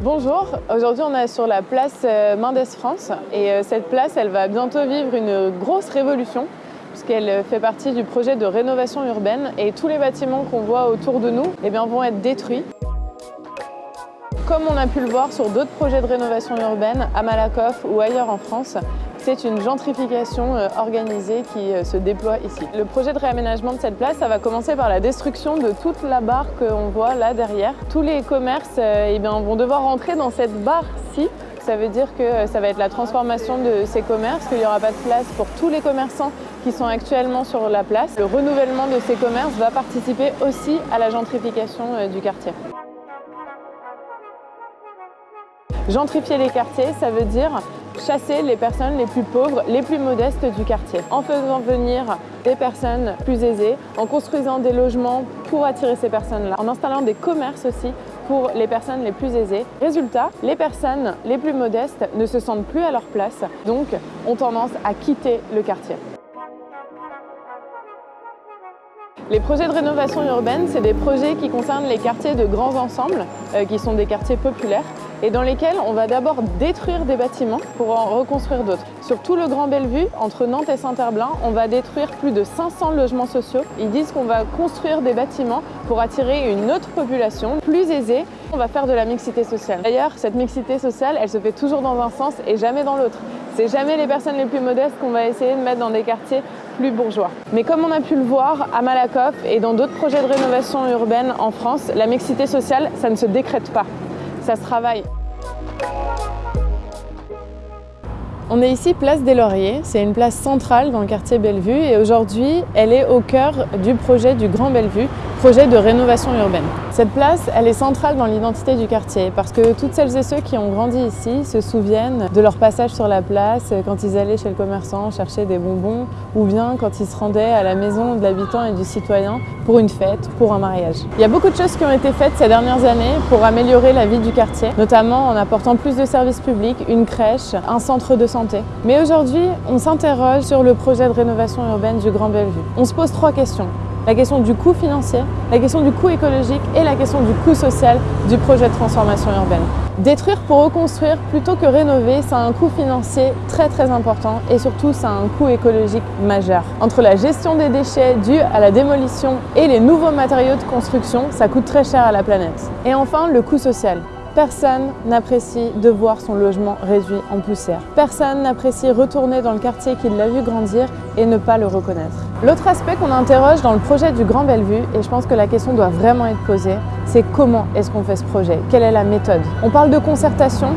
Bonjour, aujourd'hui on est sur la place euh, Mendes France et euh, cette place elle va bientôt vivre une grosse révolution puisqu'elle fait partie du projet de rénovation urbaine et tous les bâtiments qu'on voit autour de nous eh bien, vont être détruits. Comme on a pu le voir sur d'autres projets de rénovation urbaine à Malakoff ou ailleurs en France, c'est une gentrification euh, organisée qui euh, se déploie ici. Le projet de réaménagement de cette place, ça va commencer par la destruction de toute la barre qu'on voit là derrière. Tous les commerces euh, eh vont devoir rentrer dans cette barre-ci ça veut dire que ça va être la transformation de ces commerces, qu'il n'y aura pas de place pour tous les commerçants qui sont actuellement sur la place. Le renouvellement de ces commerces va participer aussi à la gentrification du quartier. Gentrifier les quartiers, ça veut dire chasser les personnes les plus pauvres, les plus modestes du quartier, en faisant venir des personnes plus aisées, en construisant des logements pour attirer ces personnes-là, en installant des commerces aussi pour les personnes les plus aisées. Résultat, les personnes les plus modestes ne se sentent plus à leur place, donc ont tendance à quitter le quartier. Les projets de rénovation urbaine, c'est des projets qui concernent les quartiers de grands ensembles, euh, qui sont des quartiers populaires, et dans lesquels on va d'abord détruire des bâtiments pour en reconstruire d'autres. Sur tout le Grand Bellevue, entre Nantes et Saint-Herblain, on va détruire plus de 500 logements sociaux. Ils disent qu'on va construire des bâtiments pour attirer une autre population plus aisée. On va faire de la mixité sociale. D'ailleurs, cette mixité sociale, elle se fait toujours dans un sens et jamais dans l'autre. C'est jamais les personnes les plus modestes qu'on va essayer de mettre dans des quartiers plus bourgeois. Mais comme on a pu le voir à Malakoff et dans d'autres projets de rénovation urbaine en France, la mixité sociale, ça ne se décrète pas, ça se travaille. On est ici place des Lauriers, c'est une place centrale dans le quartier Bellevue et aujourd'hui elle est au cœur du projet du Grand Bellevue, projet de rénovation urbaine. Cette place, elle est centrale dans l'identité du quartier parce que toutes celles et ceux qui ont grandi ici se souviennent de leur passage sur la place quand ils allaient chez le commerçant chercher des bonbons ou bien quand ils se rendaient à la maison de l'habitant et du citoyen pour une fête, pour un mariage. Il y a beaucoup de choses qui ont été faites ces dernières années pour améliorer la vie du quartier, notamment en apportant plus de services publics, une crèche, un centre de mais aujourd'hui, on s'interroge sur le projet de rénovation urbaine du Grand Bellevue. On se pose trois questions. La question du coût financier, la question du coût écologique et la question du coût social du projet de transformation urbaine. Détruire pour reconstruire plutôt que rénover, ça a un coût financier très très important et surtout ça a un coût écologique majeur. Entre la gestion des déchets dus à la démolition et les nouveaux matériaux de construction, ça coûte très cher à la planète. Et enfin, le coût social. Personne n'apprécie de voir son logement réduit en poussière. Personne n'apprécie retourner dans le quartier qu'il l'a vu grandir et ne pas le reconnaître. L'autre aspect qu'on interroge dans le projet du Grand Bellevue, et je pense que la question doit vraiment être posée, c'est comment est-ce qu'on fait ce projet? Quelle est la méthode? On parle de concertation,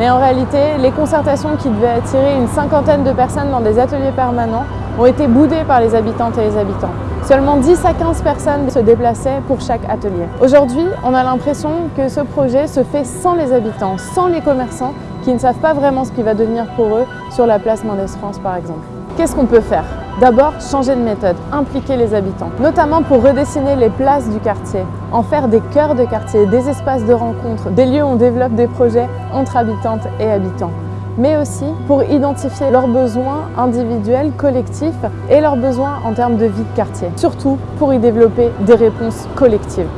mais en réalité, les concertations qui devaient attirer une cinquantaine de personnes dans des ateliers permanents ont été boudées par les habitantes et les habitants. Seulement 10 à 15 personnes se déplaçaient pour chaque atelier. Aujourd'hui, on a l'impression que ce projet se fait sans les habitants, sans les commerçants qui ne savent pas vraiment ce qui va devenir pour eux sur la place Mendes France par exemple. Qu'est-ce qu'on peut faire? D'abord, changer de méthode, impliquer les habitants, notamment pour redessiner les places du quartier, en faire des cœurs de quartier, des espaces de rencontre, des lieux où on développe des projets entre habitantes et habitants mais aussi pour identifier leurs besoins individuels, collectifs et leurs besoins en termes de vie de quartier. Surtout pour y développer des réponses collectives.